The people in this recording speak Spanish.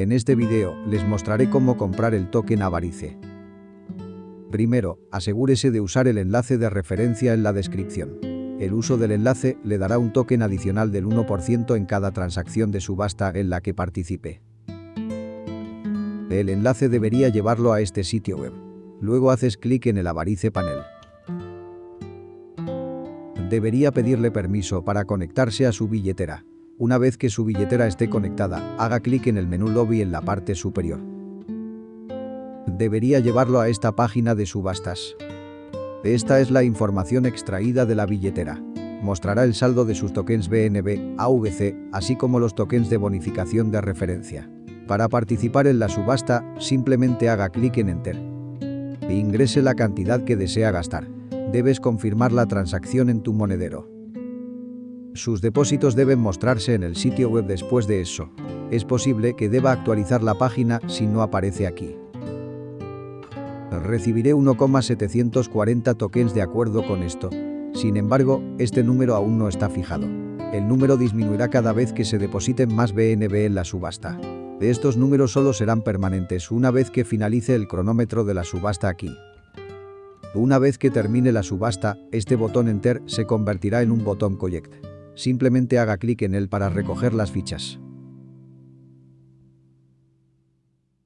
En este video, les mostraré cómo comprar el token Avarice. Primero, asegúrese de usar el enlace de referencia en la descripción. El uso del enlace le dará un token adicional del 1% en cada transacción de subasta en la que participe. El enlace debería llevarlo a este sitio web. Luego haces clic en el Avarice Panel. Debería pedirle permiso para conectarse a su billetera. Una vez que su billetera esté conectada, haga clic en el menú Lobby en la parte superior. Debería llevarlo a esta página de subastas. Esta es la información extraída de la billetera. Mostrará el saldo de sus tokens BNB, AVC, así como los tokens de bonificación de referencia. Para participar en la subasta, simplemente haga clic en Enter. E ingrese la cantidad que desea gastar. Debes confirmar la transacción en tu monedero. Sus depósitos deben mostrarse en el sitio web después de eso. Es posible que deba actualizar la página si no aparece aquí. Recibiré 1,740 tokens de acuerdo con esto. Sin embargo, este número aún no está fijado. El número disminuirá cada vez que se depositen más BNB en la subasta. Estos números solo serán permanentes una vez que finalice el cronómetro de la subasta aquí. Una vez que termine la subasta, este botón Enter se convertirá en un botón Collect. Simplemente haga clic en él para recoger las fichas.